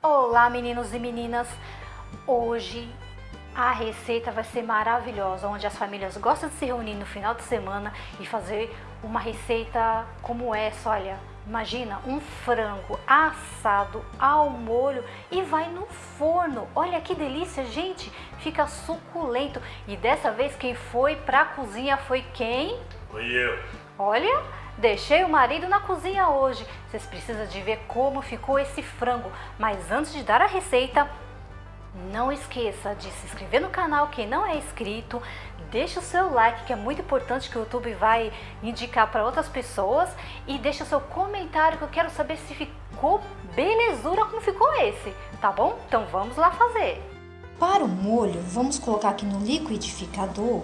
Olá meninos e meninas, hoje a receita vai ser maravilhosa, onde as famílias gostam de se reunir no final de semana e fazer uma receita como essa, olha, imagina um frango assado ao molho e vai no forno, olha que delícia gente, fica suculento. E dessa vez quem foi para a cozinha foi quem? Foi eu. Olha, Deixei o marido na cozinha hoje. Vocês precisam de ver como ficou esse frango. Mas antes de dar a receita, não esqueça de se inscrever no canal quem não é inscrito. Deixe o seu like, que é muito importante que o YouTube vai indicar para outras pessoas. E deixe o seu comentário, que eu quero saber se ficou belezura como ficou esse, tá bom? Então vamos lá fazer. Para o molho, vamos colocar aqui no liquidificador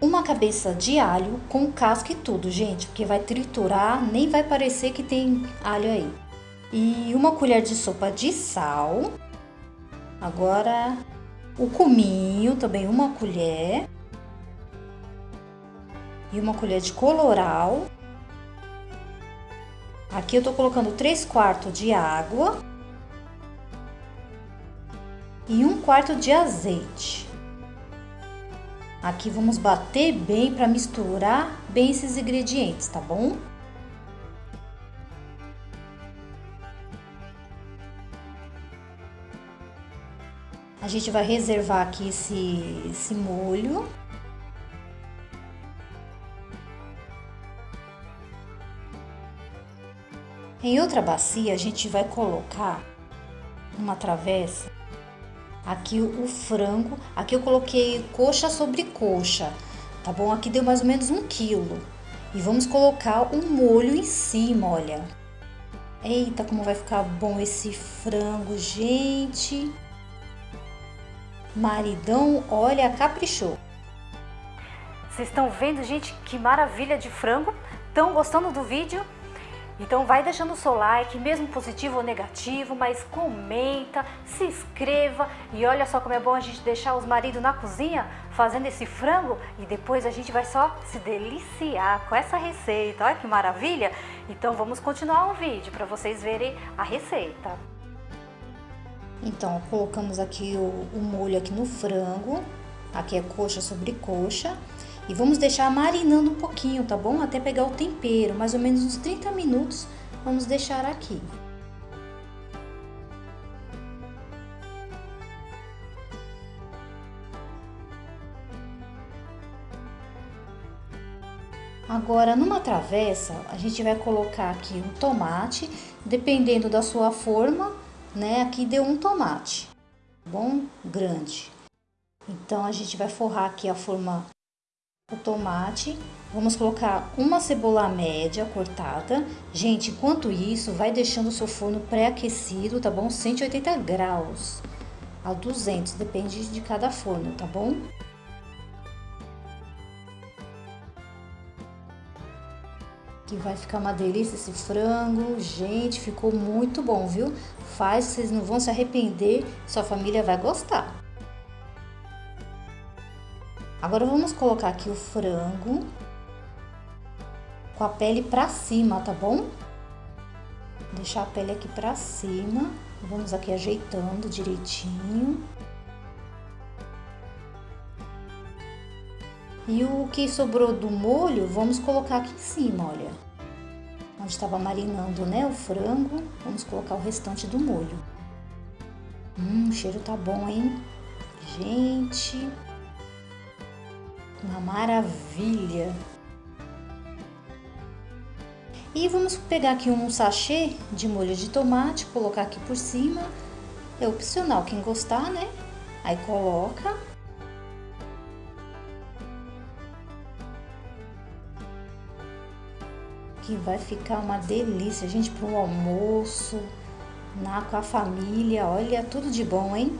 uma cabeça de alho com casca e tudo, gente, porque vai triturar, nem vai parecer que tem alho aí. E uma colher de sopa de sal. Agora o cominho, também uma colher. E uma colher de coloral. Aqui eu tô colocando 3 quartos de água. E um quarto de azeite. Aqui vamos bater bem para misturar bem esses ingredientes, tá bom? A gente vai reservar aqui esse, esse molho. Em outra bacia, a gente vai colocar uma travessa aqui o frango. Aqui eu coloquei coxa sobre coxa, tá bom? Aqui deu mais ou menos um quilo. E vamos colocar o molho em cima, olha. Eita, como vai ficar bom esse frango, gente. Maridão, olha, caprichou. Vocês estão vendo, gente, que maravilha de frango? Estão gostando do vídeo? Então vai deixando o seu like, mesmo positivo ou negativo, mas comenta, se inscreva e olha só como é bom a gente deixar os maridos na cozinha fazendo esse frango e depois a gente vai só se deliciar com essa receita. Olha que maravilha! Então vamos continuar o vídeo para vocês verem a receita. Então colocamos aqui o, o molho aqui no frango, aqui é coxa sobre coxa. E vamos deixar marinando um pouquinho, tá bom? Até pegar o tempero, mais ou menos uns 30 minutos, vamos deixar aqui. Agora, numa travessa, a gente vai colocar aqui um tomate, dependendo da sua forma, né? Aqui deu um tomate, tá bom? Grande. Então, a gente vai forrar aqui a forma o tomate. Vamos colocar uma cebola média cortada. Gente, enquanto isso, vai deixando o seu forno pré-aquecido, tá bom? 180 graus a 200, depende de cada forno, tá bom? Que vai ficar uma delícia esse frango. Gente, ficou muito bom, viu? Faz, vocês não vão se arrepender, sua família vai gostar. Agora vamos colocar aqui o frango com a pele pra cima, tá bom? Deixar a pele aqui pra cima. Vamos aqui ajeitando direitinho. E o que sobrou do molho, vamos colocar aqui em cima, olha. Onde estava marinando, né, o frango, vamos colocar o restante do molho. Hum, o cheiro tá bom, hein? Gente... Uma maravilha! E vamos pegar aqui um sachê de molho de tomate, colocar aqui por cima. É opcional, quem gostar, né? Aí coloca. Que vai ficar uma delícia, gente, para um almoço, na, com a família. Olha, tudo de bom, hein?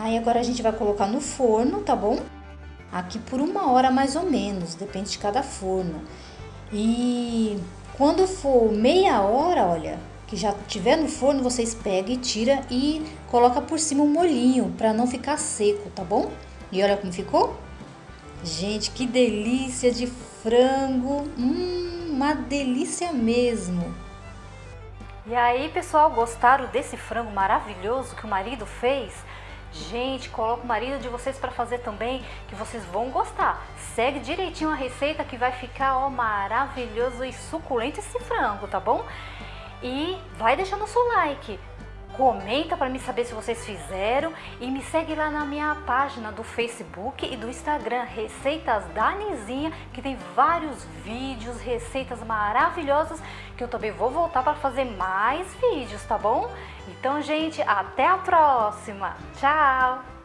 Aí agora a gente vai colocar no forno, tá bom? Aqui por uma hora mais ou menos, depende de cada forno. E quando for meia hora, olha, que já tiver no forno, vocês pegam e tira e coloca por cima um molhinho para não ficar seco, tá bom? E olha como ficou? Gente, que delícia de frango! Hum, uma delícia mesmo! E aí, pessoal, gostaram desse frango maravilhoso que o marido fez? Gente, coloca o marido de vocês para fazer também, que vocês vão gostar. Segue direitinho a receita que vai ficar ó, maravilhoso e suculento esse frango, tá bom? E vai deixando o seu like. Comenta para me saber se vocês fizeram e me segue lá na minha página do Facebook e do Instagram, Receitas da Nizinha, que tem vários vídeos, receitas maravilhosas que eu também vou voltar para fazer mais vídeos, tá bom? Então, gente, até a próxima. Tchau!